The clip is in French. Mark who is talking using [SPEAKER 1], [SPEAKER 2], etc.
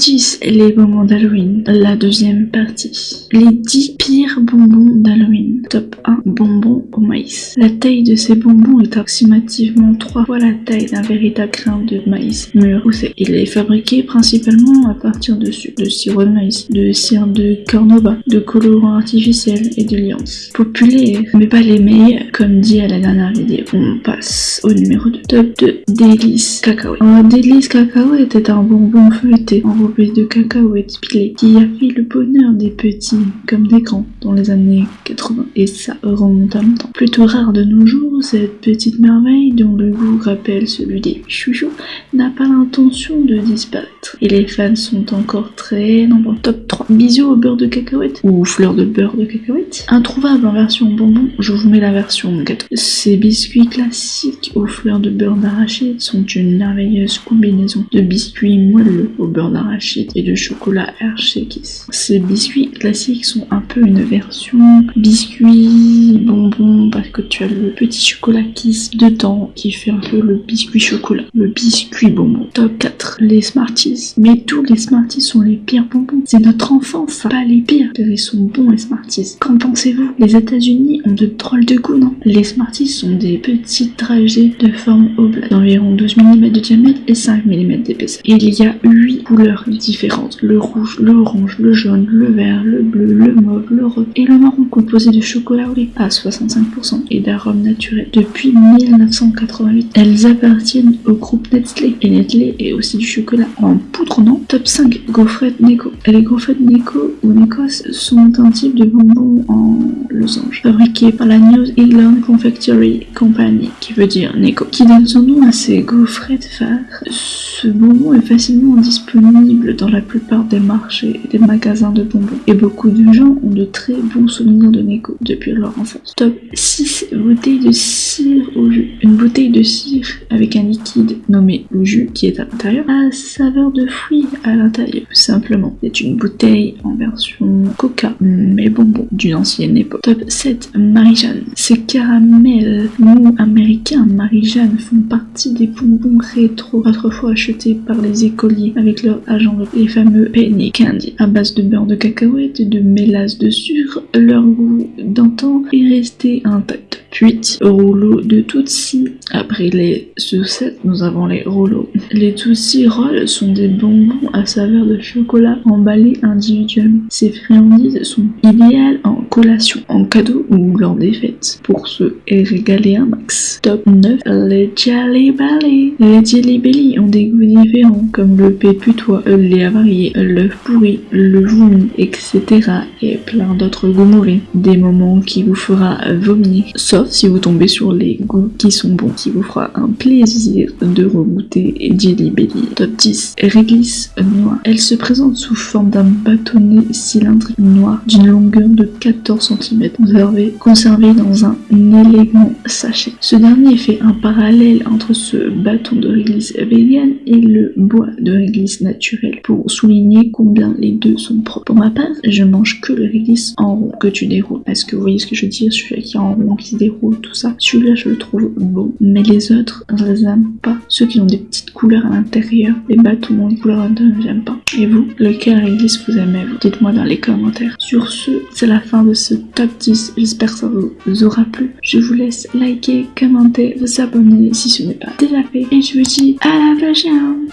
[SPEAKER 1] 10, les bonbons d'Halloween, la deuxième partie. Les 10 pires bonbons d'Halloween. Top 1, bonbons au maïs. La taille de ces bonbons est approximativement 3 fois la taille d'un véritable grain de maïs mûr. Il est fabriqué principalement à partir de sirop de maïs, de cire de cornova, de colorants artificiels et de liances. Populaires, mais pas les meilleurs, comme dit à la dernière vidéo. On passe au numéro 2. Top 2, délices cacahuètes. Un délice cacahuète est un bonbon feuilleté de cacahuètes pilées qui a fait le bonheur des petits comme des grands dans les années 80. Et ça remonte à longtemps. Plutôt rare de nos jours, cette petite merveille dont le goût rappelle celui des chouchous n'a pas l'intention de disparaître. Et les fans sont encore très nombreux. Top 3. Bisous au beurre de cacahuète ou fleur de beurre de cacahuète. Introuvable en version bonbon, je vous mets la version gâteau. Ces biscuits classiques aux fleurs de beurre d'arachide sont une merveilleuse combinaison de biscuits moelleux au beurre d'arachide et de chocolat Hershey Kiss. Ces biscuits classiques sont un peu une version biscuit bonbon parce que tu as le petit chocolat Kiss dedans qui fait un peu le biscuit chocolat, le biscuit bonbon. Top 4, les Smarties. Mais tous les Smarties sont les pires bonbons. C'est notre enfance, pas les pires. Ils sont bons les Smarties. Qu'en pensez-vous? Les États-Unis ont de drôles de goût, non? Les Smarties sont des petits trajets de forme oblate d'environ 12 mm de diamètre et 5 mm d'épaisseur. Il y a 8 couleurs différentes. Le rouge, le orange, le jaune, le vert, le bleu, le mauve, le rose et le marron composé de chocolat au lait à 65% et d'arômes naturels. Depuis 1988, elles appartiennent au groupe Nestlé et Nestlé est aussi du chocolat en poudre, non? Top 5, gaufrettes Neko. Les gaufrettes Neko ou Nekos sont un type de bonbon en losange fabriqué par la New England Confectionery Company qui veut dire Neko qui donne son nom à ces gaufrettes phares. Ce bonbon est facilement disponible dans la plupart des marchés et des magasins de bonbons. Et beaucoup de gens ont de très bons souvenirs de Neko depuis leur enfance. Top 6. Bouteille de cire au jus. Une bouteille de cire avec un liquide nommé jus qui est à l'intérieur à saveur de fruits à l'intérieur. Simplement, c'est une bouteille en version coca mais bonbon d'une ancienne époque. Top 7. Marie-Jeanne. Ces caramels mous américains Marie-Jeanne font partie des bonbons rétro autrefois achetés par les écoliers avec leur agent les fameux penny candy à base de beurre de cacahuète et de mélasse de sucre. Leur goût d'antan est resté intact. 8 rouleaux de Tootsie. Après les sucettes, nous avons les rouleaux. Les Tootsie Rolls sont des bonbons à saveur de chocolat emballés individuellement. Ces friandises sont idéales en collation, en cadeau ou lors des fêtes pour se régaler un max. Top 9, les Jelly Belly. Les Jelly Belly ont des goûts différents comme le péputois, le lait avarié, l'œuf pourri, le vomi, etc. et plein d'autres goûts mauvais. Des moments qui vous fera vomir. Sauf si vous tombez sur les goûts qui sont bons, qui vous fera un plaisir de regoûter Jelly Belly. Top 10, réglisse noire. Elle se présente sous forme d'un bâtonnet cylindrique noir d'une longueur de 14 cm, conservé, conservé dans un élégant sachet. Ce dernier fait un parallèle entre ce bâton de réglisse vegan et le bois de réglisse naturel pour souligner combien les deux sont propres. Pour ma part, je mange que le réglisse en rond que tu déroules. Est-ce que vous voyez ce que je veux dire Celui qui est en rond, qui se déroule, tout ça. Celui-là, je le trouve beau. Mais les autres, je les aime pas. Ceux qui ont des petites couleurs à l'intérieur, les bâtons des couleurs à l'intérieur, j'aime pas. Et vous, lequel réglisse vous aimez Dites-moi dans les commentaires. Sur ce, c'est la fin de ce top 10. J'espère que ça vous aura plu. Je vous laisse liker, commenter, vous abonner si ce n'est pas déjà fait. Et je vous dis à la prochaine